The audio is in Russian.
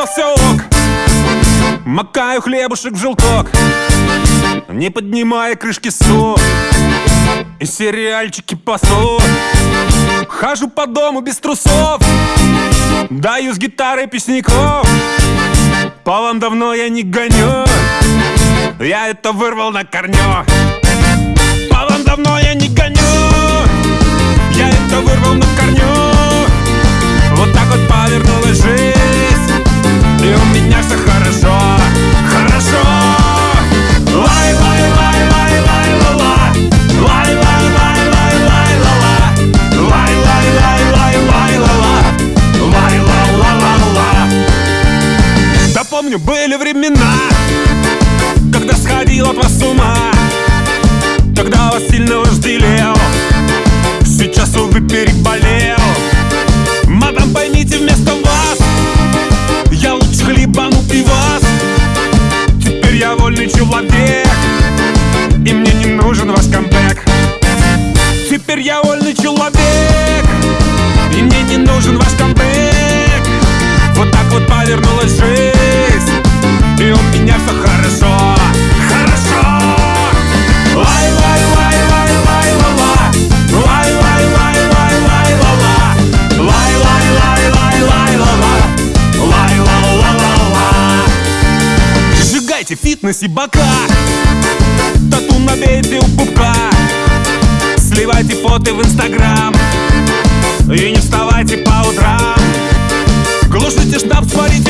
но Макаю хлебушек в желток Не поднимая крышки сок. И сериальчики пасу Хожу по дому без трусов Даю с гитары песняков По вам давно я не гоню Я это вырвал на корню. помню, были времена спорте, фитнесе, бока. Тату на набейте у пупка. Сливайте фото в инстаграм. И не вставайте по утрам. Глушите штаб, сварите